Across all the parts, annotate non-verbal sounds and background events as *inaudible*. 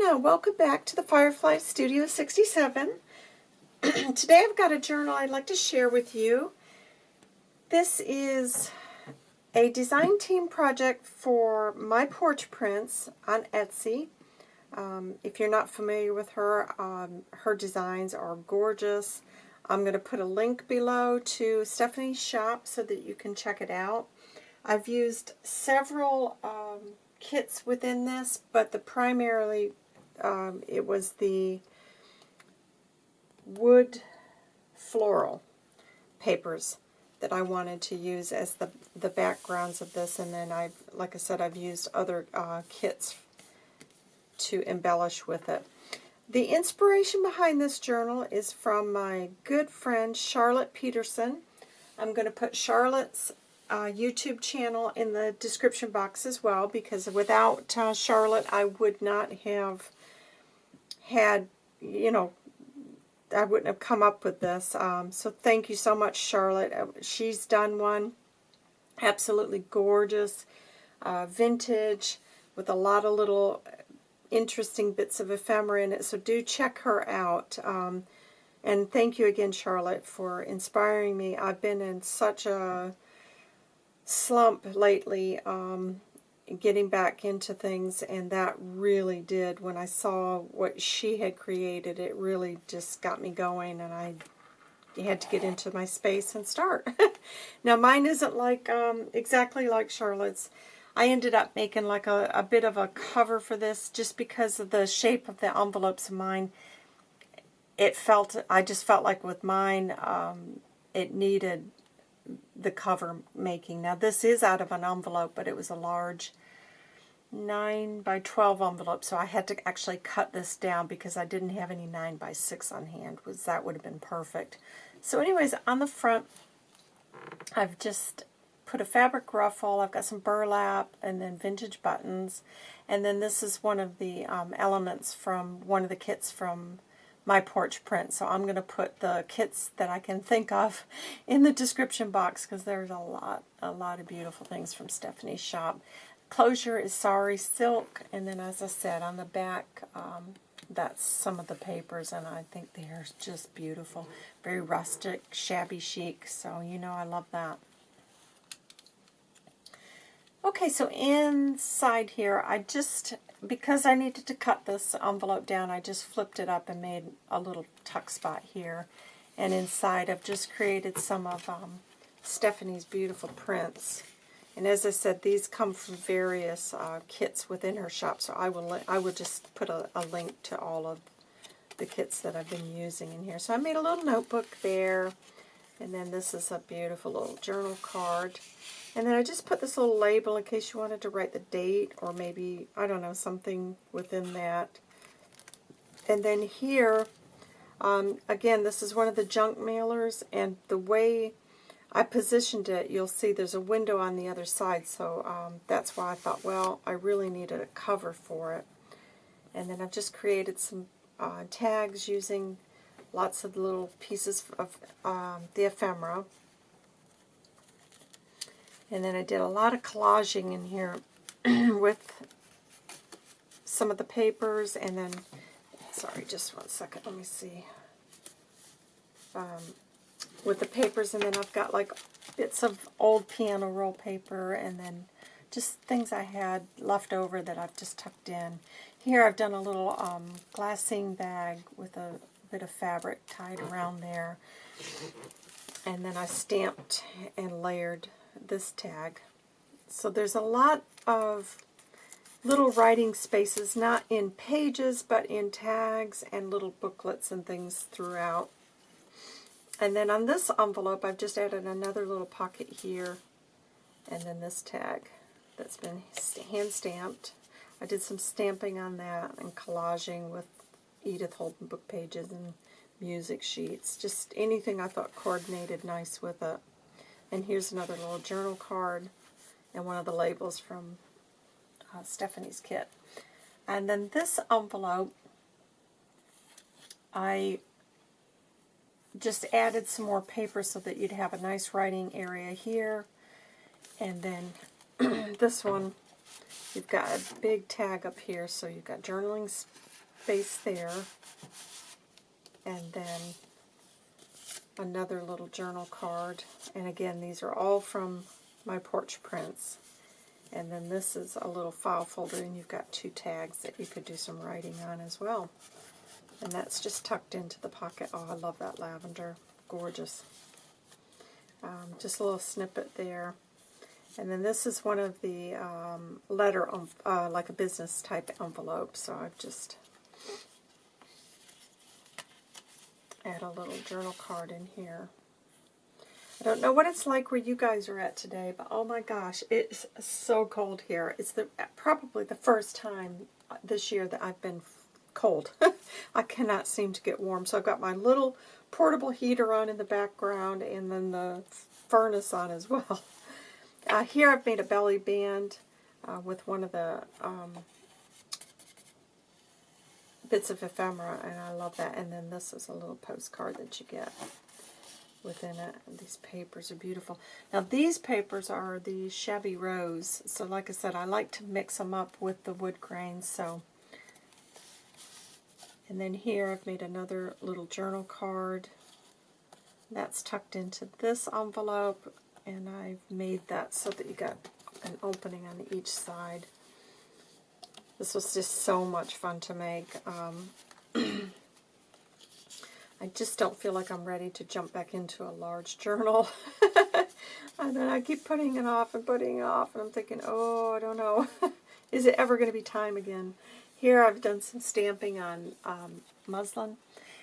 Tina. Welcome back to the Firefly Studio 67. *clears throat* Today I've got a journal I'd like to share with you. This is a design team project for My Porch Prints on Etsy. Um, if you're not familiar with her, um, her designs are gorgeous. I'm going to put a link below to Stephanie's shop so that you can check it out. I've used several um, kits within this, but the primarily um, it was the wood floral papers that I wanted to use as the the backgrounds of this, and then I've, like I said, I've used other uh, kits to embellish with it. The inspiration behind this journal is from my good friend Charlotte Peterson. I'm going to put Charlotte's uh, YouTube channel in the description box as well because without uh, Charlotte I would not have had, you know, I wouldn't have come up with this. Um, so thank you so much, Charlotte. Uh, she's done one. Absolutely gorgeous. Uh, vintage with a lot of little interesting bits of ephemera in it. So do check her out. Um, and thank you again, Charlotte, for inspiring me. I've been in such a slump lately um, getting back into things, and that really did. When I saw what she had created, it really just got me going, and I had to get into my space and start. *laughs* now, mine isn't like um, exactly like Charlotte's. I ended up making like a, a bit of a cover for this just because of the shape of the envelopes of mine. It felt, I just felt like with mine, um, it needed the cover making. Now this is out of an envelope, but it was a large 9 by 12 envelope, so I had to actually cut this down because I didn't have any 9 by 6 on hand, was that would have been perfect. So anyways, on the front, I've just put a fabric ruffle, I've got some burlap, and then vintage buttons, and then this is one of the um, elements from one of the kits from my porch print. So I'm going to put the kits that I can think of *laughs* in the description box because there's a lot, a lot of beautiful things from Stephanie's shop. Closure is Sari Silk, and then as I said, on the back, um, that's some of the papers, and I think they're just beautiful. Very rustic, shabby chic, so you know I love that. Okay, so inside here, I just because I needed to cut this envelope down, I just flipped it up and made a little tuck spot here. And inside I've just created some of um, Stephanie's beautiful prints. And as I said, these come from various uh, kits within her shop, so I will I will just put a, a link to all of the kits that I've been using in here. So I made a little notebook there, and then this is a beautiful little journal card. And then I just put this little label in case you wanted to write the date or maybe, I don't know, something within that. And then here, um, again, this is one of the junk mailers, and the way I positioned it, you'll see there's a window on the other side, so um, that's why I thought, well, I really needed a cover for it. And then I've just created some uh, tags using lots of little pieces of um, the ephemera. And then I did a lot of collaging in here *clears throat* with some of the papers and then, sorry, just one second, let me see. Um, with the papers and then I've got like bits of old piano roll paper and then just things I had left over that I've just tucked in. Here I've done a little um, glassine bag with a bit of fabric tied around there. And then I stamped and layered this tag. So there's a lot of little writing spaces, not in pages, but in tags and little booklets and things throughout. And then on this envelope, I've just added another little pocket here, and then this tag that's been hand-stamped. I did some stamping on that and collaging with Edith Holden book pages and music sheets. Just anything I thought coordinated nice with it. And here's another little journal card and one of the labels from uh, Stephanie's kit. And then this envelope, I just added some more paper so that you'd have a nice writing area here. And then *clears throat* this one, you've got a big tag up here, so you've got journaling space there. And then another little journal card. And again, these are all from my porch prints. And then this is a little file folder, and you've got two tags that you could do some writing on as well. And that's just tucked into the pocket. Oh, I love that lavender. Gorgeous. Um, just a little snippet there. And then this is one of the um, letter, uh, like a business type envelope. So I've just add a little journal card in here. I don't know what it's like where you guys are at today, but oh my gosh, it's so cold here. It's the probably the first time this year that I've been cold. *laughs* I cannot seem to get warm. So I've got my little portable heater on in the background and then the furnace on as *laughs* well. Uh, here I've made a belly band uh, with one of the um, bits of ephemera, and I love that. And then this is a little postcard that you get within it. These papers are beautiful. Now these papers are the Shabby Rose. So like I said, I like to mix them up with the wood grains. So, And then here I've made another little journal card. That's tucked into this envelope. And I've made that so that you got an opening on each side. This was just so much fun to make. Um, *clears throat* I just don't feel like I'm ready to jump back into a large journal. *laughs* and then I keep putting it off and putting it off, and I'm thinking, oh, I don't know. *laughs* Is it ever going to be time again? Here I've done some stamping on um, muslin.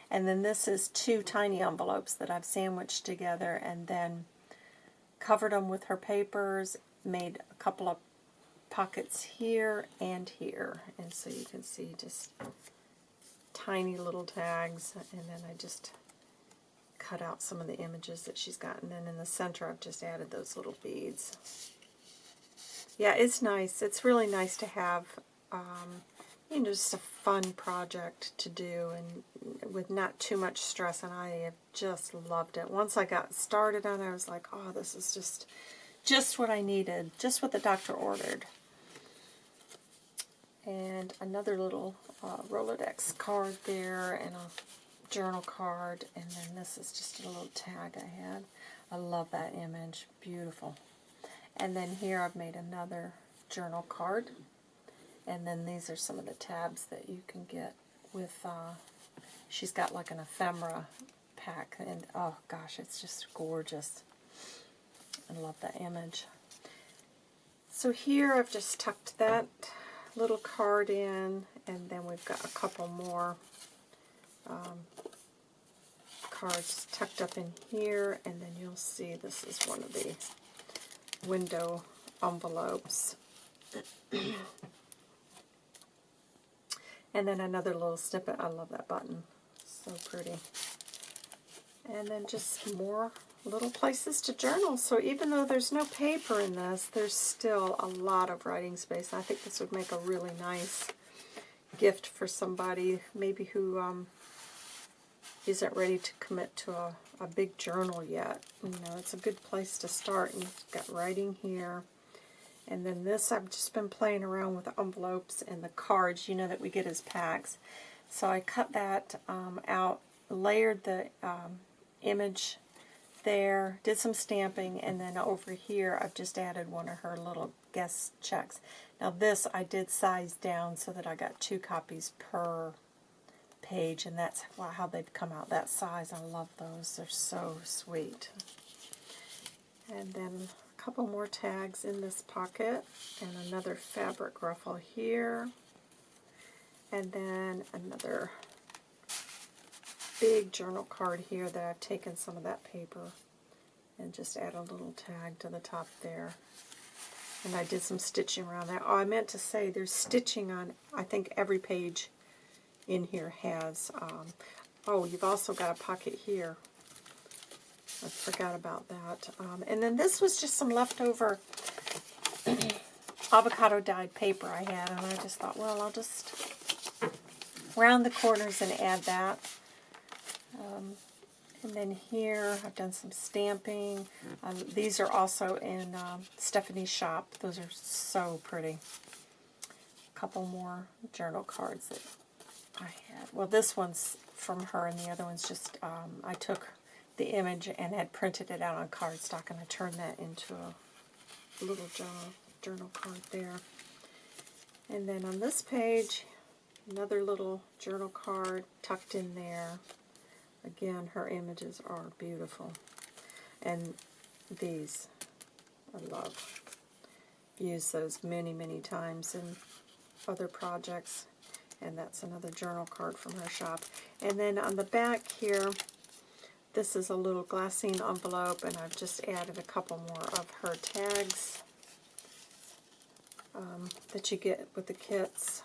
And then this is two tiny envelopes that I've sandwiched together and then covered them with her papers, made a couple of pockets here and here. And so you can see just tiny little tags. And then I just cut out some of the images that she's got. And then in the center I've just added those little beads. Yeah, it's nice. It's really nice to have, um, you know, just a fun project to do and with not too much stress. And I have just loved it. Once I got started on it, I was like, oh, this is just just what I needed, just what the doctor ordered and another little uh, Rolodex card there, and a journal card, and then this is just a little tag I had. I love that image. Beautiful. And then here I've made another journal card, and then these are some of the tabs that you can get with, uh, she's got like an ephemera pack, and oh gosh, it's just gorgeous. I love that image. So here I've just tucked that little card in, and then we've got a couple more um, cards tucked up in here, and then you'll see this is one of the window envelopes. *clears throat* and then another little snippet. I love that button. So pretty. And then just more little places to journal. So even though there's no paper in this, there's still a lot of writing space. I think this would make a really nice gift for somebody maybe who um, not ready to commit to a, a big journal yet. You know, it's a good place to start. And you've got writing here. And then this, I've just been playing around with the envelopes and the cards, you know, that we get as packs. So I cut that um, out, layered the um, image there, did some stamping, and then over here I've just added one of her little guest checks. Now this I did size down so that I got two copies per page, and that's how they've come out that size. I love those. They're so sweet. And then couple more tags in this pocket, and another fabric ruffle here, and then another big journal card here that I've taken some of that paper and just add a little tag to the top there. And I did some stitching around that. Oh, I meant to say there's stitching on, I think every page in here has. Um, oh, you've also got a pocket here. I forgot about that. Um, and then this was just some leftover *clears throat* avocado dyed paper I had, and I just thought, well, I'll just round the corners and add that. Um, and then here, I've done some stamping. Um, these are also in um, Stephanie's shop. Those are so pretty. A couple more journal cards that I had, well, this one's from her, and the other one's just, um, I took the image and had printed it out on cardstock, and I turned that into a little journal, journal card there. And then on this page, another little journal card tucked in there. Again, her images are beautiful. And these, I love. Use those many, many times in other projects. And that's another journal card from her shop. And then on the back here, this is a little glassine envelope, and I've just added a couple more of her tags um, that you get with the kits.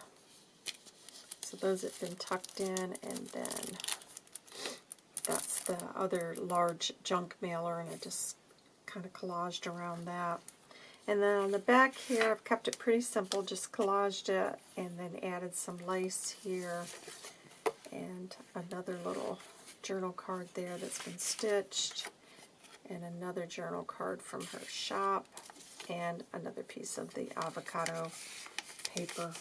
So those have been tucked in, and then that's the other large junk mailer, and I just kind of collaged around that. And then on the back here, I've kept it pretty simple, just collaged it, and then added some lace here, and another little journal card there that's been stitched, and another journal card from her shop, and another piece of the avocado paper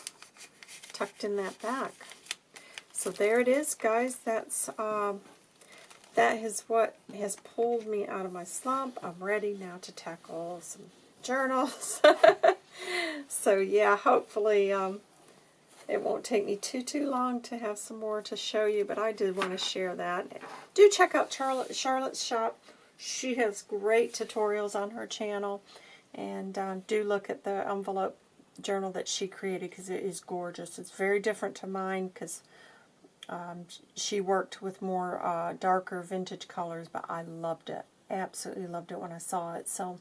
tucked in that back. So there it is, guys. That's um, that is what has pulled me out of my slump. I'm ready now to tackle some journals. *laughs* so yeah, hopefully um, it won't take me too, too long to have some more to show you, but I did want to share that. Do check out Charlotte, Charlotte's shop. She has great tutorials on her channel. And um, do look at the envelope journal that she created because it is gorgeous. It's very different to mine because um, she worked with more uh, darker vintage colors, but I loved it. Absolutely loved it when I saw it. So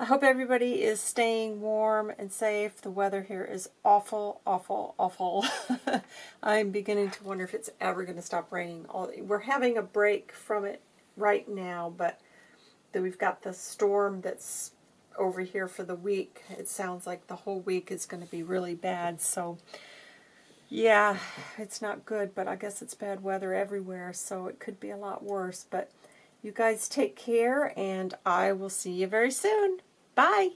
I hope everybody is staying warm and safe. The weather here is awful, awful, awful. *laughs* I'm beginning to wonder if it's ever going to stop raining. We're having a break from it right now, but we've got the storm that's over here for the week. It sounds like the whole week is going to be really bad. So, yeah, it's not good, but I guess it's bad weather everywhere, so it could be a lot worse. But you guys take care, and I will see you very soon. Bye!